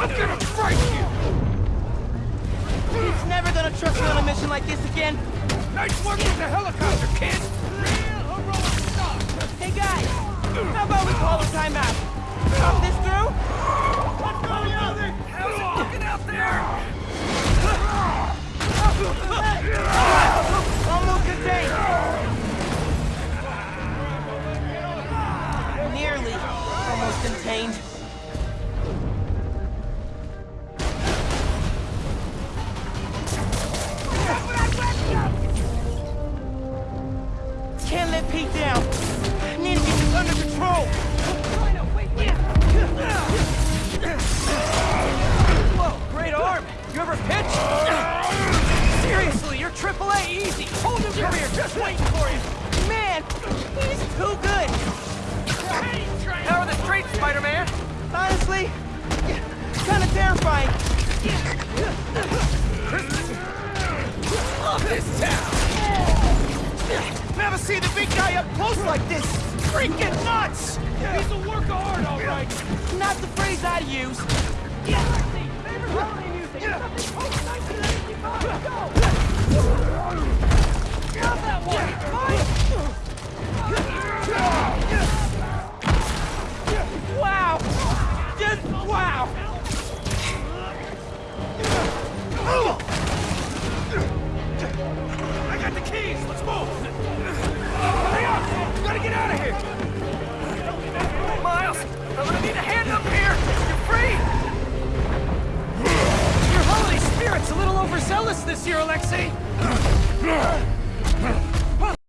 I'm gonna break you! He's never gonna trust me on a mission like this again. Nice work with the helicopter, kid! Real heroic stuff! Hey guys, how about we call a timeout? Talk this through? Let's go, Yeltsin! How's it looking out there? Almost contained. Nearly almost contained. Can't let Pete down. I Need to get this under control. Whoa, great arm. You ever pitch? Seriously, you're triple A easy. Whole new career just waiting for you. Man, he's too good. How are the streets, Spider-Man? Honestly, kind of terrifying. Seen the big guy up close like this. Freaking nuts! He's a work of art, all right! Not the phrase I'd use. Favorite holiday music? Something post-1995, go! Love that one! Wow! Just wow! I got the keys, let's move! overzealous this year, Alexei!